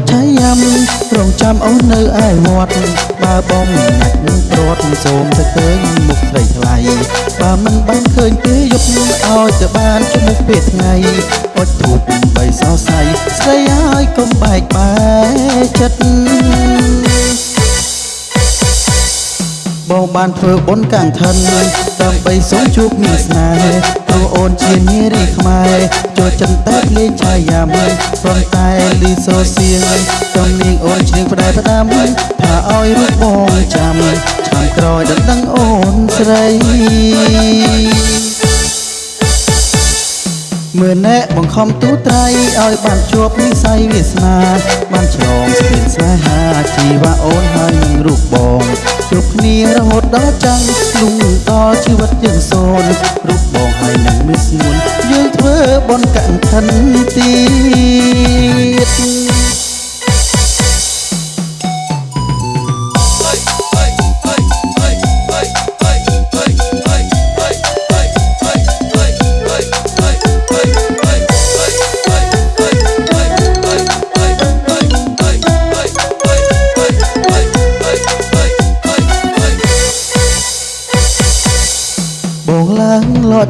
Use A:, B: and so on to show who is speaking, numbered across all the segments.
A: ត់ឆៃយ៉ាំរងចាំអូននៅឯវត្តបើបងណាក់ព្រាត់សូមទៅឃើញមុខស្រីថ្លៃបើមិនបានឃើញទេយប់ឲ្យទៅបានជមុខពេលថ្ងៃអត់ធូបបីសរសៃស្រីហើយកុំបែកបែកចិត្តបងបានធ្វើបុណ្យកាំងថិនដើម្បីសូមជួបមានស្នេហ៍ព្រោះអូ នជានារីខ្មែរចូលចិនតែលេងឆាយាមួយព្រមតែលីសូសៀងទំនាងអូនឈ្មោះផ្ដែផ្ដាំថាឲ្យរូបបងចាំឆ្នាំក្រោយដល់ដឹងអូនស្រីមើលណែបង្ខំទូត្រៃឲ្យបានជួបនិស័យវាសនាបានឆ្លងស្ពានស្នេហាជីវៈអូនហើយនឹងរូបបងជួបគ្នារហូតដល់ចាំងលុងដល់ជីវិតយើងសូនរូប ស្ងួនយើងធ្វើបន់កណ្ឋិនទៀត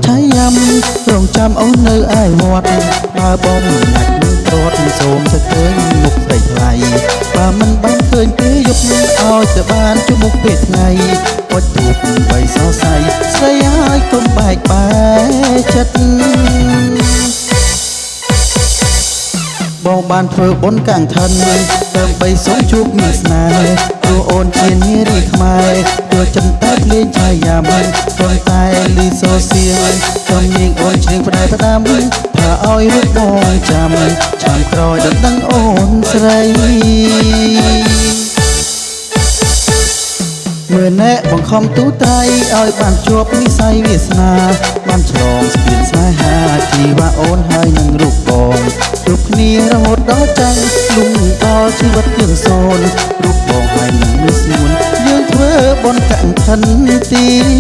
A: ឆៃយ៉ាំរងចាំអូននៅឯវត្តបើបងមិនណាច់នឹងព្រាត់សូមទៅឃើញមុខស្រីថ្លៃបើមិនបានឃើញទេយប់នេះឲ្យទៅបានជុំមុខពេលថ្ងៃអត់ទូបបីសរសៃស្រីហើយកុំបែកបែកចិត្តបងបានធ្វើបុណ្យកាំងថិនដើម្បីសូមជួបមានស្នេហ៍ ហើយចំញៀងអូនឈ្នះផ្ដៅផ្ដាំផើឲ្យរួចបងចាំចាំក្រោយដល់ដឹងអូនស្រីមើលណែបង្ខំទូត្រៃឲ្យបានជាប់និស័យវាសនាបានឆ្លងស្ពានស្នេហាជីវៈអូនហើយនឹងរូបបងរូបគ្នារហូតដល់ចាំងលុំដល់ជីវិតយើងសូនរូបបងហើយនឹងមិនស្មួនយើងធ្វើបនកាន់ខិនទី